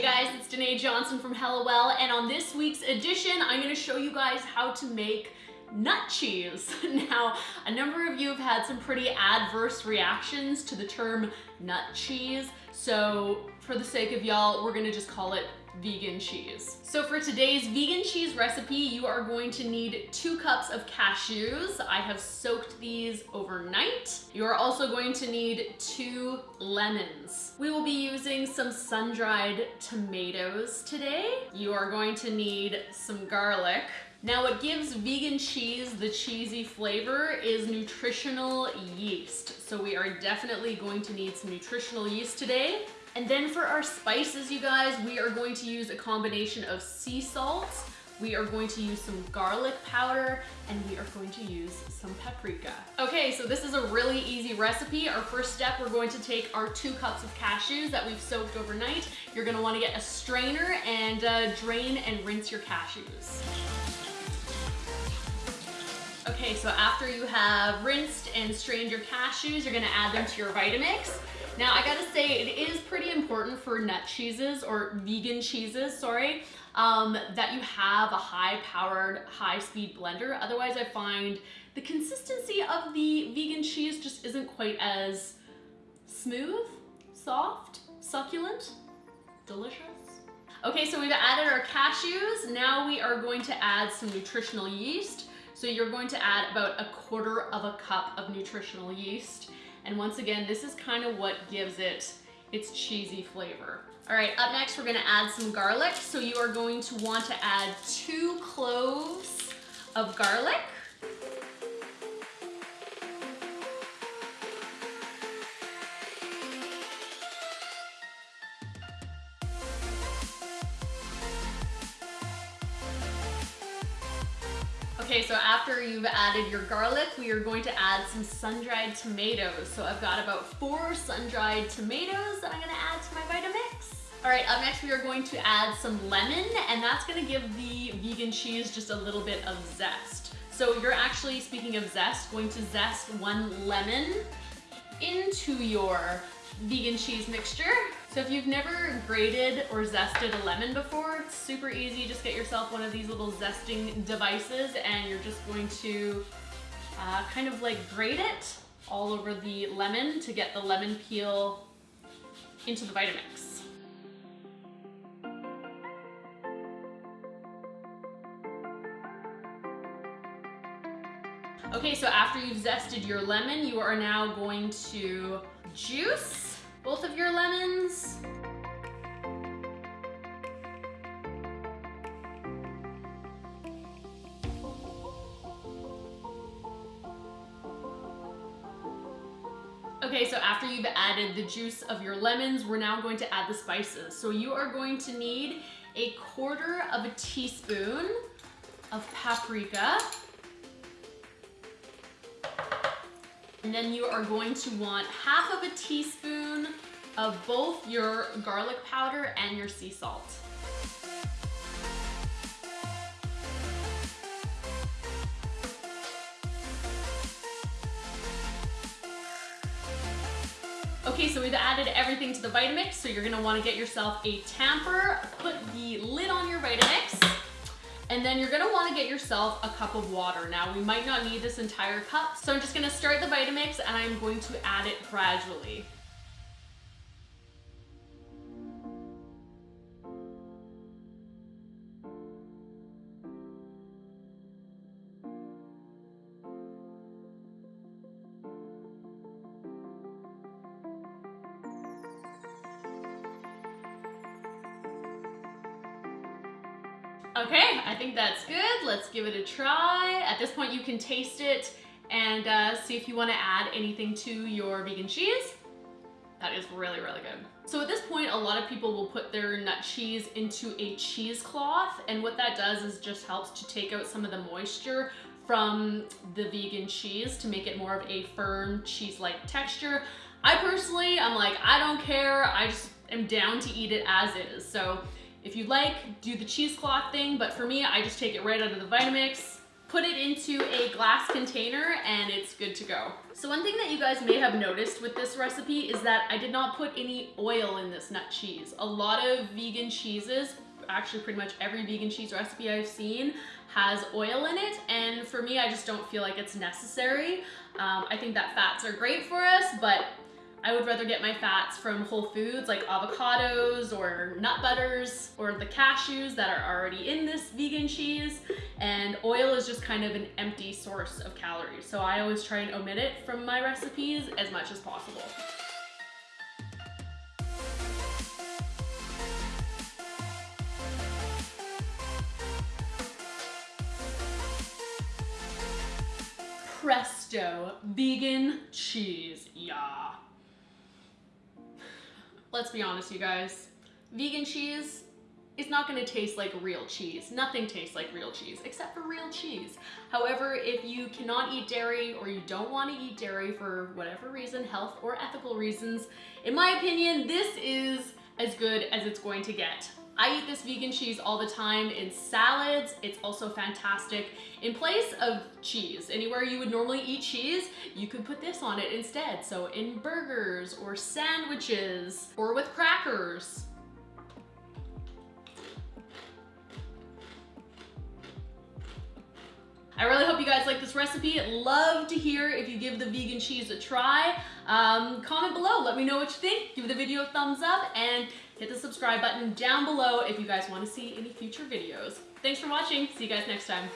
Hey guys, it's Danae Johnson from Hellawell, and on this week's edition, I'm gonna show you guys how to make nut cheese. Now, a number of you have had some pretty adverse reactions to the term nut cheese, so for the sake of y'all, we're gonna just call it vegan cheese. So for today's vegan cheese recipe, you are going to need two cups of cashews. I have soaked these overnight. You are also going to need two lemons. We will be using some sun-dried tomatoes today. You are going to need some garlic. Now what gives vegan cheese the cheesy flavor is nutritional yeast. So we are definitely going to need some nutritional yeast today. And then for our spices, you guys, we are going to use a combination of sea salt, we are going to use some garlic powder, and we are going to use some paprika. Okay, so this is a really easy recipe. Our first step, we're going to take our two cups of cashews that we've soaked overnight. You're gonna wanna get a strainer and uh, drain and rinse your cashews. Okay, so after you have rinsed and strained your cashews, you're gonna add them to your Vitamix. Now I gotta say, it is pretty important for nut cheeses or vegan cheeses, sorry, um, that you have a high-powered, high-speed blender. Otherwise I find the consistency of the vegan cheese just isn't quite as smooth, soft, succulent, delicious. Okay, so we've added our cashews. Now we are going to add some nutritional yeast. So you're going to add about a quarter of a cup of nutritional yeast. And once again, this is kind of what gives it its cheesy flavor. All right, up next, we're gonna add some garlic. So you are going to want to add two cloves of garlic. Okay, so after you've added your garlic, we are going to add some sun-dried tomatoes. So I've got about four sun-dried tomatoes that I'm gonna add to my Vitamix. All right, up next we are going to add some lemon, and that's gonna give the vegan cheese just a little bit of zest. So you're actually, speaking of zest, going to zest one lemon into your vegan cheese mixture. So if you've never grated or zested a lemon before, it's super easy. Just get yourself one of these little zesting devices and you're just going to uh, kind of like grate it all over the lemon to get the lemon peel into the Vitamix. Okay, so after you've zested your lemon, you are now going to juice both of your Okay, so after you've added the juice of your lemons, we're now going to add the spices. So you are going to need a quarter of a teaspoon of paprika, And then you are going to want half of a teaspoon of both your garlic powder and your sea salt. Okay, so we've added everything to the Vitamix, so you're gonna wanna get yourself a tamper, put the lid on your Vitamix, and then you're gonna wanna get yourself a cup of water. Now, we might not need this entire cup, so I'm just gonna start the Vitamix and I'm going to add it gradually. Okay, I think that's good. Let's give it a try. At this point, you can taste it and uh, see if you wanna add anything to your vegan cheese. That is really, really good. So at this point, a lot of people will put their nut cheese into a cheesecloth, and what that does is just helps to take out some of the moisture from the vegan cheese to make it more of a firm cheese-like texture. I personally, I'm like, I don't care. I just am down to eat it as is. So if you like, do the cheesecloth thing, but for me, I just take it right out of the Vitamix, put it into a glass container and it's good to go. So one thing that you guys may have noticed with this recipe is that I did not put any oil in this nut cheese. A lot of vegan cheeses, actually pretty much every vegan cheese recipe I've seen has oil in it and for me I just don't feel like it's necessary. Um, I think that fats are great for us but I would rather get my fats from whole foods like avocados or nut butters or the cashews that are already in this vegan cheese. And oil is just kind of an empty source of calories. So I always try and omit it from my recipes as much as possible. Presto, vegan cheese, yeah let's be honest, you guys, vegan cheese is not gonna taste like real cheese. Nothing tastes like real cheese, except for real cheese. However, if you cannot eat dairy or you don't wanna eat dairy for whatever reason, health or ethical reasons, in my opinion, this is as good as it's going to get. I eat this vegan cheese all the time in salads. It's also fantastic in place of cheese. Anywhere you would normally eat cheese, you could put this on it instead. So in burgers or sandwiches or with crackers. I really hope you guys like this recipe. Love to hear if you give the vegan cheese a try. Um, comment below, let me know what you think. Give the video a thumbs up and hit the subscribe button down below if you guys want to see any future videos. Thanks for watching. See you guys next time.